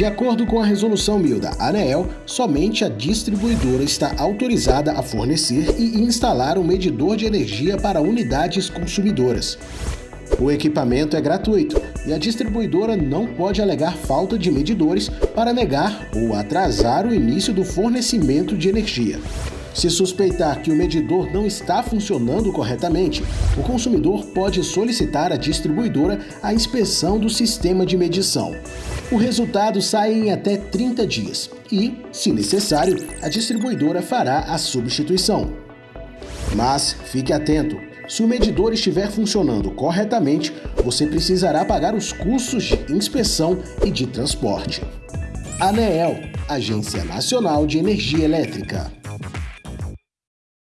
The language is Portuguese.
De acordo com a resolução 1000 da ANEEL, somente a distribuidora está autorizada a fornecer e instalar um medidor de energia para unidades consumidoras. O equipamento é gratuito e a distribuidora não pode alegar falta de medidores para negar ou atrasar o início do fornecimento de energia. Se suspeitar que o medidor não está funcionando corretamente, o consumidor pode solicitar à distribuidora a inspeção do sistema de medição. O resultado sai em até 30 dias e, se necessário, a distribuidora fará a substituição. Mas fique atento, se o medidor estiver funcionando corretamente, você precisará pagar os custos de inspeção e de transporte. ANEEL, Agência Nacional de Energia Elétrica.